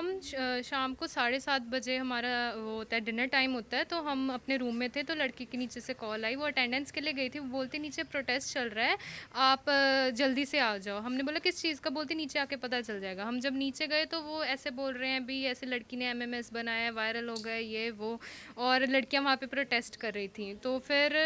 हम शाम को साढ़े सात बजे हमारा वो होता है डिनर टाइम होता है तो हम अपने रूम में थे तो लड़की के नीचे से कॉल आई। वो अटेंडेंस के लिए गई थी, वो बोलते, नीचे प्रोटेस्ट चल रहा है, आप जल्दी से आ जाओ। हमने बोला, किस चीज़ का? बोलते, नीचे आके पता चल जाएगा। हम जब नीचे गए तो वो ऐसे बोल रहे हैं भी ऐसे लड़की ने एमएमएस बनाया वायरल हो गए ये, वो। और लड़कियाँ वहाँ पर प्रोटेस्ट कर रही थी। तो फिर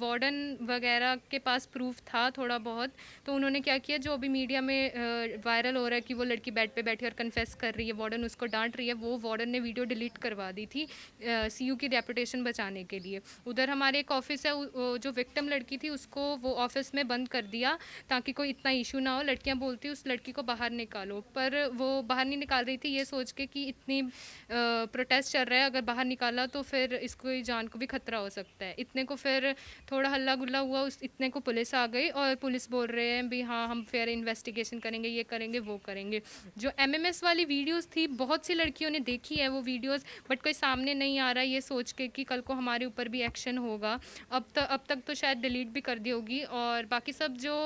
वार्डन वगैरह के पास प्रूफ था थोड़ा बहुत तो उन्होंने क्या किया, जो अभी मीडिया में वायरल हो रहा है कि वो लड़की बेड पर बैठी और कन्फेस कर रही है वार्डन उसको डांट रही है वो वार्डन ने वीडियो डिलीट करवा दी थी सी सीयू की रेपुटेशन बचाने के लिए उधर हमारे एक ऑफ़िस है जो विक्टिम लड़की थी उसको वो ऑफ़िस में बंद कर दिया ताकि कोई इतना इशू ना हो लड़कियाँ बोलती उस लड़की को बाहर निकालो पर वो बाहर नहीं निकाल रही थी ये सोच के कि इतनी प्रोटेस्ट चल रहा है अगर बाहर निकाला तो फिर इसको जान को भी खतरा हो सकता है इतने को फिर थोड़ा हल्ला गुल्ला हुआ उस इतने को पुलिस आ गई और पुलिस बोल रहे हैं भी हाँ हम फिर इन्वेस्टिगेशन करेंगे ये करेंगे वो करेंगे जो एमएमएस वाली वीडियोस थी बहुत सी लड़कियों ने देखी है वो वीडियोस, बट कोई सामने नहीं आ रहा ये सोच के कि कल को हमारे ऊपर भी एक्शन होगा। अब तक अब तक तो शायद डिलीट भी कर दी होगी और बाकी सब जो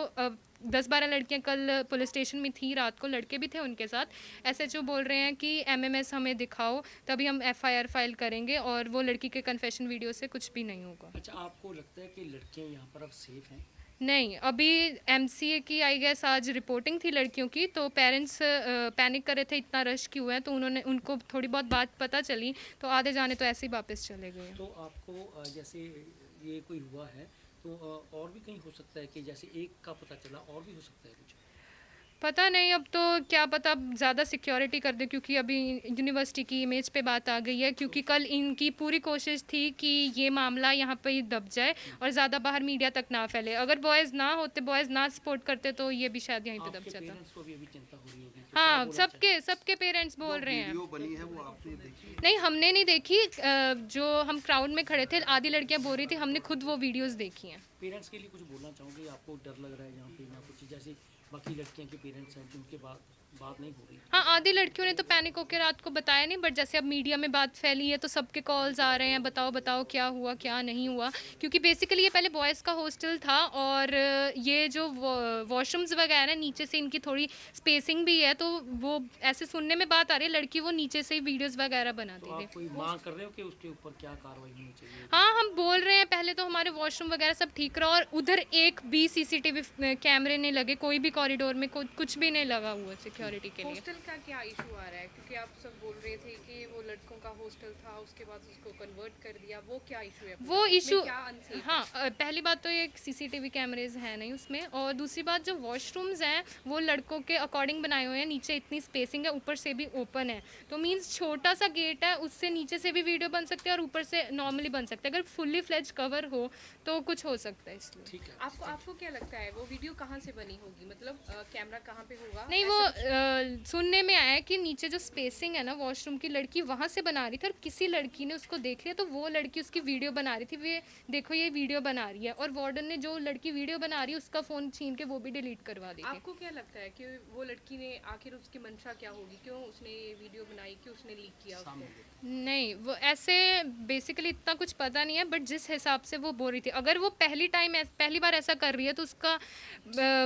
दस बारह लड़कियाँ कल पुलिस स्टेशन में थी, रात को लड़के भी थे उनके साथ एस बोल रहे हैं कि एमएमएस हमें दिखाओ, तभी हम एफआईआर फ़ाइल करेंगे और वो लड़की के कन्फेशन वीडियो से कुछ भी नहीं होगा। अच्छा आपको लगता है कि लड़कियाँ यहाँ पर अब सेफ़ हैं? नहीं, अभी एमसीए की आई गेस आज रिपोर्टिंग थी लड़कियों की तो पेरेंट्स पैनिक कर रहे थे, इतना रश क्यों है? तो उन्होंने, उनको थोड़ी बहुत बात पता चली तो आधे जाने तो ऐसे ही वापस चले गए। तो आपको जैसे ये कोई हुआ है तो और भी कहीं हो सकता है कि जैसे एक का पता चला, और भी हो सकता है कुछ? पता नहीं अब तो क्या पता अब ज़्यादा सिक्योरिटी कर दे क्योंकि अभी यूनिवर्सिटी की इमेज पे बात आ गई है क्योंकि कल इनकी पूरी कोशिश थी कि ये मामला यहाँ पे ही दब जाए और ज़्यादा बाहर मीडिया तक ना फैले। अगर बॉयज़ ना होते बॉयज़ ना सपोर्ट करते तो ये भी शायद यहीं पे दब जाता। चिंता हो सबके सबके पेरेंट्स बोल रहे हैं। वीडियो बनी है वो आपने देखी? नहीं हमने नहीं देखी। जो हम क्राउड में खड़े थे आधी लड़कियाँ बोल रही थी हमने खुद वो वीडियोज़ देखी हैं। पेरेंट्स के लिए कुछ बोलना चाहूँगी? आपको डर लग रहा है यहाँ पे कुछ जैसे बाकी लड़कियाँ के पेरेंट्स हैं जिनके बाद बात नहीं हो हाँ आधी लड़कियों ने तो पैनिक होकर रात को बताया नहीं बट जैसे अब मीडिया में बात फैली है तो सबके कॉल्स आ रहे हैं बताओ बताओ क्या हुआ क्या नहीं हुआ। क्योंकि बेसिकली ये पहले बॉयज़ का हॉस्टल था और ये जो वॉशरूम्स वगैरह नीचे से इनकी थोड़ी स्पेसिंग भी है तो वो ऐसे सुनने में बात आ रही है लड़की वो नीचे से ही वीडियोस वगैरह बनाती तो थी मांग कर रहे हो कि उसके ऊपर क्या कार्रवाई होनी चाहिए? हाँ हम बोल रहे हैं पहले तो हमारे वॉशरूम वगैरह सब ठीक रहा और उधर एक भी सीसीटीवी कैमरे नहीं लगे कोई भी कॉरिडोर में कुछ भी नहीं लगा हुआ सिक्योरिटी के लिए। हॉस्टल का क्या इशू आ रहा है? क्योंकि आप सब बोल रहे थे कि वो लड़कों का हॉस्टल था उसके बाद उसको कन्वर्ट कर दिया वो क्या इशू है? वो इशू है? पहली बात तो ये सीसीटीवी कैमरेज हैं नहीं उसमें और दूसरी बात जो वॉशरूम्स हैं वो लड़कों के अकॉर्डिंग बनाए हुए हैं नीचे इतनी स्पेसिंग है ऊपर से भी ओपन है। तो मीन्स छोटा सा गेट है उससे नीचे से भी वीडियो बन सकते हैं और ऊपर से नॉर्मली बन सकते हैं। अगर फुल्ली फ्लेज कवर हो तो कुछ हो सकता है इसलिए। ठीक है। आपको आपको क्या लगता है वो वीडियो कहाँ से बनी होगी? मतलब कैमरा कहाँ पे होगा? नहीं वो सुनने में आया है कि नीचे जो स्पेसिंग है ना वॉशरूम की लड़की वहाँ से बना रही थी और किसी लड़की ने उसको देख लिया तो वो लड़की उसकी वीडियो बना रही थी वे देखो ये वीडियो बना रही है। और वार्डन ने जो लड़की वीडियो बना रही है उसका फ़ोन छीन के वो भी डिलीट करवा दी आपको क्या लगता है कि वो लड़की ने आखिर उसकी मंशा क्या होगी? क्यों उसने ये वीडियो बनाई? क्यों उसने लीक किया। नहीं वो ऐसे बेसिकली इतना कुछ पता नहीं है बट जिस हिसाब से वो बोल रही थी अगर वो पहली टाइम पहली बार ऐसा कर रही है तो उसका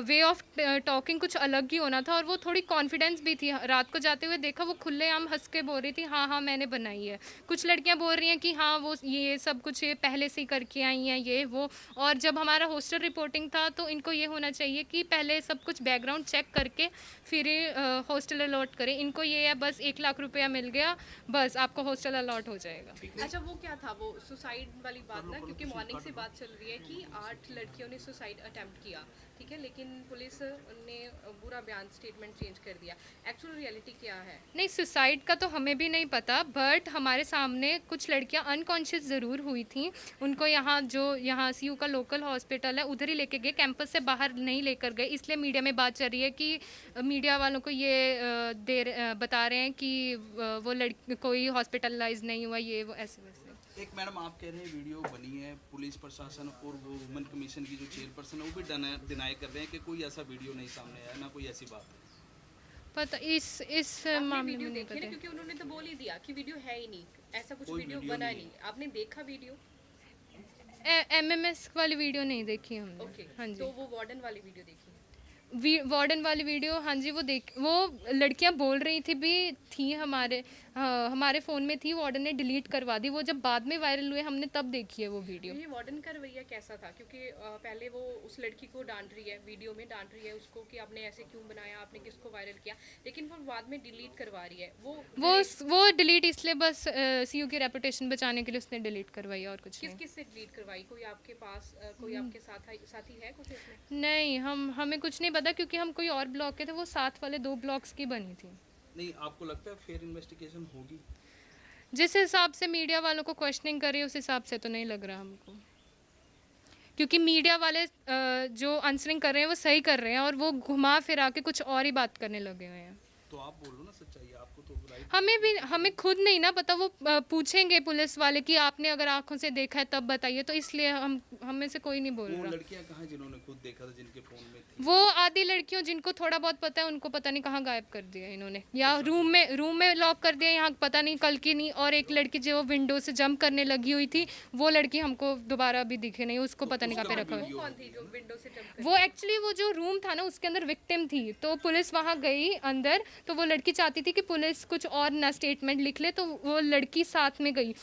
वे ऑफ़ टॉकिंग कुछ अलग ही होना था और वो थोड़ी कॉन्फिडेंस भी थी। रात को जाते हुए देखा वो खुलेआम हंस के बोल रही थी हाँ हाँ मैंने बनाई है। कुछ लड़कियाँ बोल रही हैं कि हाँ वो ये सब कुछ ये पहले से ही करके आई हैं ये वो। और जब हमारा हॉस्टल रिपोर्टिंग था तो इनको ये होना चाहिए कि पहले सब कुछ बैकग्राउंड चेक करके फिर हॉस्टल अलॉट करें। इनको ये है बस एक लाख रुपया मिल गया बस आपको हॉस्टल अलॉट हो जाएगा। अच्छा वो क्या था? वो सुसाइड वाली बात ना क्योंकि मॉर्निंग से बात चल रही है कि आठ लड़कियों ने सुसाइड अटेम्प्ट किया। ठीक है लेकिन पुलिस ने पूरा बयान स्टेटमेंट चेंज कर दिया। एक्चुअल रियलिटी क्या है? नहीं सुसाइड का तो हमें भी नहीं पता बट हमारे सामने कुछ लड़कियाँ अनकॉन्शियस ज़रूर हुई थी। उनको यहाँ जो यहाँ सी का लोकल हॉस्पिटल है उधर ही लेके गए कैंपस से बाहर नहीं लेकर गए। इसलिए मीडिया में बात चल रही है कि मीडिया वालों को ये दे रहे- बता रहे हैं कि वो लड़की कोई हॉस्पिटलाइज नहीं हुआ ये वो ऐसे वैसे। एक मैडम आप कह रहे हैं वीडियो बनी है पुलिस प्रशासन और वो वुमेन कमीशन की जो चेयरपर्सन है वो भी डिनाई कर रहे हैं कि कोई ऐसा वीडियो नहीं सामने आया ना कोई ऐसी बात है। पता इस इस मामले में नहीं पता। क्योंकि उन्होंने तो बोल ही दिया कि वीडियो है ही नहीं ऐसा कुछ वीडियो वीडियो बना नहीं नहीं। आपने देखा वीडियो? एम एम वाली वीडियो नहीं देखी हमने। हाँ जी। तो वो वार्डन वाली वीडियो देखी? वार्डन वाली वीडियो हाँ जी वो देख वो लड़कियाँ बोल रही थी भी थी हमारे हाँ, हमारे फ़ोन में थी वार्डन ने डिलीट करवा दी। वो जब बाद में वायरल हुए हमने तब देखी है वो वीडियो ये वार्डन का रवैया कैसा था? क्योंकि पहले वो उस लड़की को डांट रही है वीडियो में डांट रही है उसको कि आपने ऐसे क्यों बनाया आपने किसको वायरल किया? लेकिन वो बाद में डिलीट करवा रही है। वो वो वो डिलीट इसलिए बस सी की रेपुटेशन बचाने के लिए उसने डिलीट करवाई और कुछ किस किस से डिलीट करवाई? कोई आपके पास कोई आपके साथ साथी है कुछ नहीं हम हमें कुछ नहीं पता क्योंकि हम कोई और ब्लॉक के थे वो साथ वाले दो ब्लॉक्स की बनी थी। नहीं आपको लगता है फेयर इन्वेस्टिगेशन होगी? जिस हिसाब से मीडिया वालों को क्वेश्चनिंग कर रही है उस हिसाब से तो नहीं लग रहा हमको। क्योंकि मीडिया वाले जो आंसरिंग कर रहे हैं वो सही कर रहे हैं और वो घुमा फिरा के कुछ और ही बात करने लगे हुए हैं। तो आप बोलो ना सच्चाई आपको तो हमें भी हमें खुद नहीं ना पता वो पूछेंगे पुलिस वाले कि आपने अगर आँखों से देखा है तब बताइए। तो इसलिए हम हमें से कोई नहीं बोल रहा। लड़कियाँ कहाँ जिन्होंने खुद देखा था जिनके फ़ोन में थी? वो आधी लड़कियों जिनको थोड़ा बहुत पता है उनको पता नहीं कहाँ गायब कर दिया इन्होंने। या रूम में रूम में लॉक कर दिया यहाँ पता नहीं कल की नहीं और एक लड़की जो विंडो से जंप करने लगी हुई थी वो लड़की हमको दोबारा अभी दिखे नहीं उसको पता नहीं कहाँ पे रखा हुआ। वो एक्चुअली वो जो रूम था ना उसके अंदर विक्टिम थी। तो पुलिस वहाँ गई अंदर तो वो लड़की चाहती थी कि पुलिस कुछ और ना स्टेटमेंट लिख ले तो वो लड़की साथ में गई।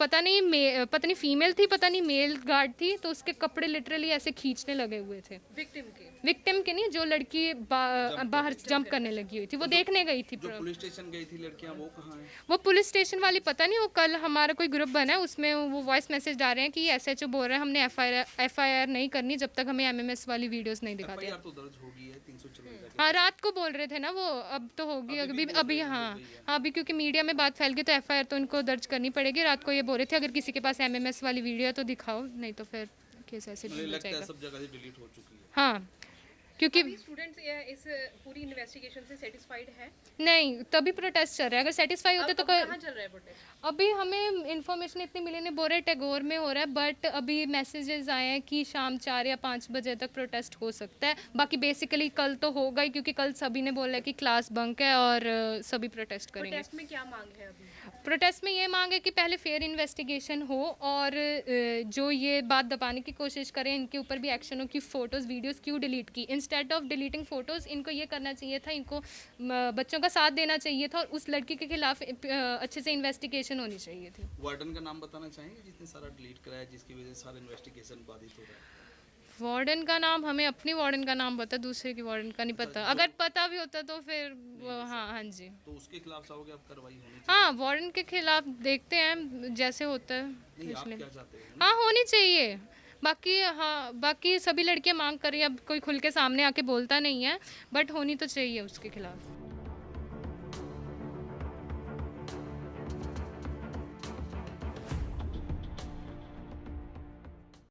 पता नहीं पता नहीं फीमेल थी पता नहीं मेल गार्ड थी तो उसके कपड़े लिटरली ऐसे खींचने लगे हुए थे। विक्टिम के। विक्टिम के नहीं जो लड़की बा, बाहर जंप करने लगी हुई थी वो देखने गई थी पुलिस स्टेशन गई थी लड़कियाँ वो कहाँ हैं? वो पुलिस स्टेशन वाली पता नहीं वो कल हमारा कोई ग्रुप बना है उसमें वो वॉइस मैसेज डाल रहे हैं कि एस एच ओ बोल रहे हैं हमने एफ़ आई आर नहीं करनी जब तक हमें एम एम एस वाली वीडियोस नहीं दिखाते। तो है रात को बोल रहे थे ना वो अब तो होगी अभी अभी हाँ हाँ अभी क्योंकि मीडिया में बात फैल गई तो एफआईआर तो इनको दर्ज करनी पड़ेगी रात को ये बोल रहे थे अगर किसी के पास एमएमएस वाली वीडियो है तो दिखाओ नहीं तो फिर केस ऐसे मुझे हो जाएगा। सब जगह से डिलीट हो चुकी है। हाँ क्योंकि अभी स्टूडेंट्स इस पूरी इन्वेस्टिगेशन से सेटिस्फाइड है? नहीं तभी प्रोटेस्ट चल रहा है। अगर सेटिस्फाई होते तो कहाँ चल रहा है प्रोटेस्ट अभी हमें इन्फॉर्मेशन इतनी मिली नहीं बोल रहे टैगोर में हो रहा है बट अभी मैसेजेस आए हैं कि शाम चार या पाँच बजे तक प्रोटेस्ट हो सकता है। बाकी बेसिकली कल तो होगा ही क्योंकि कल सभी ने बोला है कि क्लास बंक है और सभी प्रोटेस्ट करेंगे। प्रोटेस्ट में क्या मांग है अभी? प्रोटेस्ट में ये मांग है कि पहले फेयर इन्वेस्टिगेशन हो और जो ये बात दबाने की कोशिश करें, इनके ऊपर भी एक्शन कि फ़ोटोज़ वीडियोस क्यों डिलीट की? इंस्टेड ऑफ़ डिलीटिंग फ़ोटोज़ इनको ये करना चाहिए था, इनको बच्चों का साथ देना चाहिए था और उस लड़की के खिलाफ अच्छे से इन्वेस्टिगेशन होनी चाहिए थी। वार्डन का नाम बताना चाहेंगे जिसने सारा डिलीट कराया, जिसकी वजह से सारा इन्वेस्टिगेशन बाधित हो रहा है? वार्डन का नाम हमें अपनी वार्डन का नाम पता दूसरे की वार्डन का नहीं पता। अगर पता भी होता तो फिर हाँ हाँ जी। तो उसके खिलाफ चाहोगे अब कार्रवाई होनी चाहिए? हाँ वार्डन के खिलाफ देखते हैं जैसे होता है। नहीं आप इसलिए क्या चाहते हो? हाँ होनी चाहिए। बाकी हाँ बाकी सभी लड़कियाँ मांग कर रही हैं। अब कोई खुल के सामने आके बोलता नहीं है बट होनी तो चाहिए उसके खिलाफ।